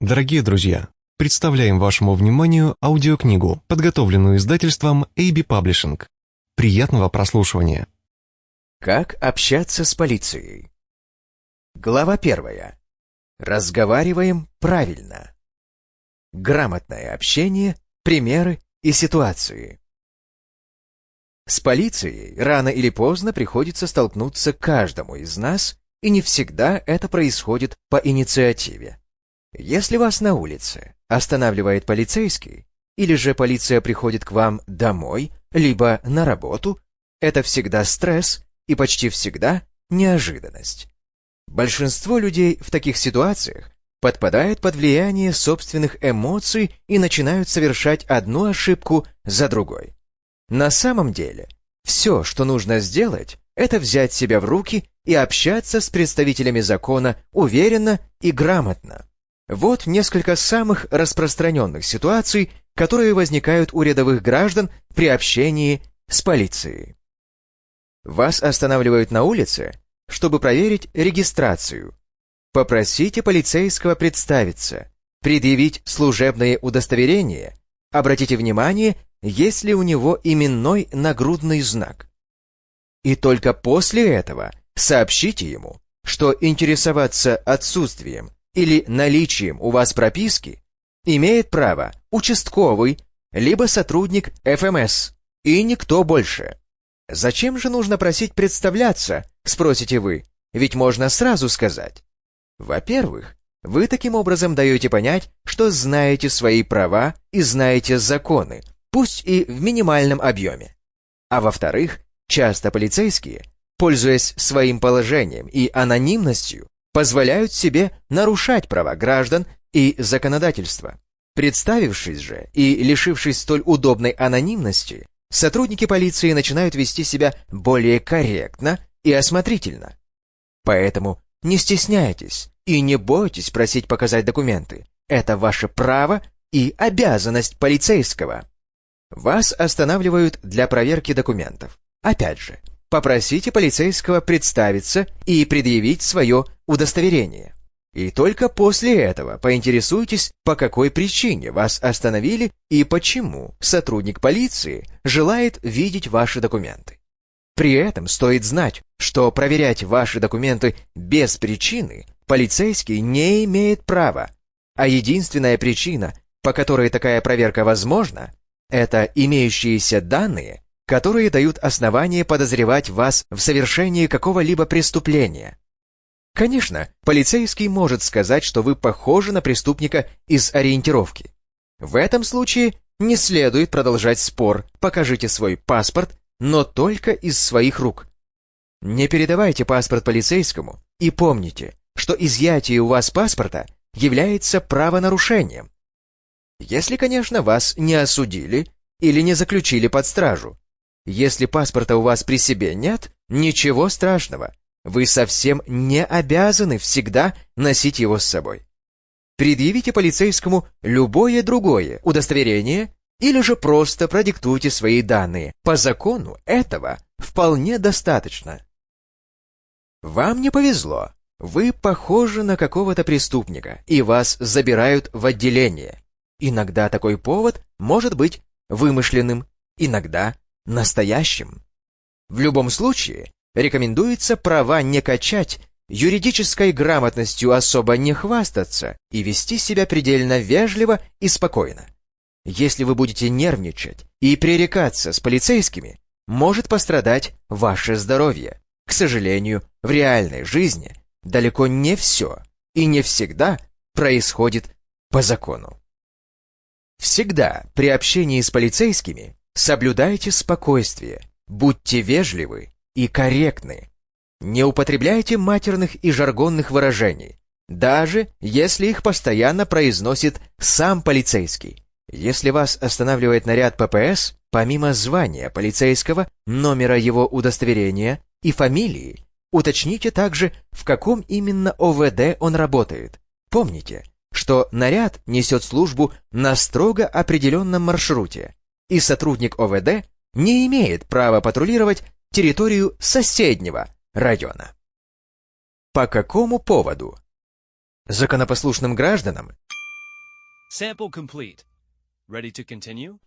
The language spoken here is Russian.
Дорогие друзья, представляем вашему вниманию аудиокнигу, подготовленную издательством AB Publishing. Приятного прослушивания. Как общаться с полицией? Глава первая. Разговариваем правильно. Грамотное общение, примеры и ситуации. С полицией рано или поздно приходится столкнуться каждому из нас, и не всегда это происходит по инициативе. Если вас на улице останавливает полицейский, или же полиция приходит к вам домой, либо на работу, это всегда стресс и почти всегда неожиданность. Большинство людей в таких ситуациях подпадают под влияние собственных эмоций и начинают совершать одну ошибку за другой. На самом деле, все, что нужно сделать, это взять себя в руки и общаться с представителями закона уверенно и грамотно. Вот несколько самых распространенных ситуаций, которые возникают у рядовых граждан при общении с полицией. Вас останавливают на улице, чтобы проверить регистрацию. Попросите полицейского представиться, предъявить служебное удостоверение, обратите внимание, есть ли у него именной нагрудный знак. И только после этого сообщите ему, что интересоваться отсутствием или наличием у вас прописки имеет право участковый, либо сотрудник ФМС, и никто больше. Зачем же нужно просить представляться, спросите вы, ведь можно сразу сказать. Во-первых, вы таким образом даете понять, что знаете свои права и знаете законы, пусть и в минимальном объеме. А во-вторых, часто полицейские, пользуясь своим положением и анонимностью, позволяют себе нарушать права граждан и законодательство. Представившись же и лишившись столь удобной анонимности, сотрудники полиции начинают вести себя более корректно и осмотрительно. Поэтому не стесняйтесь и не бойтесь просить показать документы. Это ваше право и обязанность полицейского. Вас останавливают для проверки документов. Опять же, попросите полицейского представиться и предъявить свое удостоверение. И только после этого поинтересуйтесь, по какой причине вас остановили и почему сотрудник полиции желает видеть ваши документы. При этом стоит знать, что проверять ваши документы без причины полицейский не имеет права, а единственная причина, по которой такая проверка возможна, это имеющиеся данные которые дают основание подозревать вас в совершении какого-либо преступления. Конечно, полицейский может сказать, что вы похожи на преступника из ориентировки. В этом случае не следует продолжать спор, покажите свой паспорт, но только из своих рук. Не передавайте паспорт полицейскому и помните, что изъятие у вас паспорта является правонарушением. Если, конечно, вас не осудили или не заключили под стражу, если паспорта у вас при себе нет, ничего страшного. Вы совсем не обязаны всегда носить его с собой. Предъявите полицейскому любое другое удостоверение или же просто продиктуйте свои данные. По закону этого вполне достаточно. Вам не повезло. Вы похожи на какого-то преступника, и вас забирают в отделение. Иногда такой повод может быть вымышленным, иногда настоящим. В любом случае, рекомендуется права не качать, юридической грамотностью особо не хвастаться и вести себя предельно вежливо и спокойно. Если вы будете нервничать и пререкаться с полицейскими, может пострадать ваше здоровье. К сожалению, в реальной жизни далеко не все и не всегда происходит по закону. Всегда при общении с полицейскими Соблюдайте спокойствие, будьте вежливы и корректны. Не употребляйте матерных и жаргонных выражений, даже если их постоянно произносит сам полицейский. Если вас останавливает наряд ППС, помимо звания полицейского, номера его удостоверения и фамилии, уточните также, в каком именно ОВД он работает. Помните, что наряд несет службу на строго определенном маршруте, и сотрудник ОВД не имеет права патрулировать территорию соседнего района. По какому поводу? Законопослушным гражданам Sample complete. Ready to continue?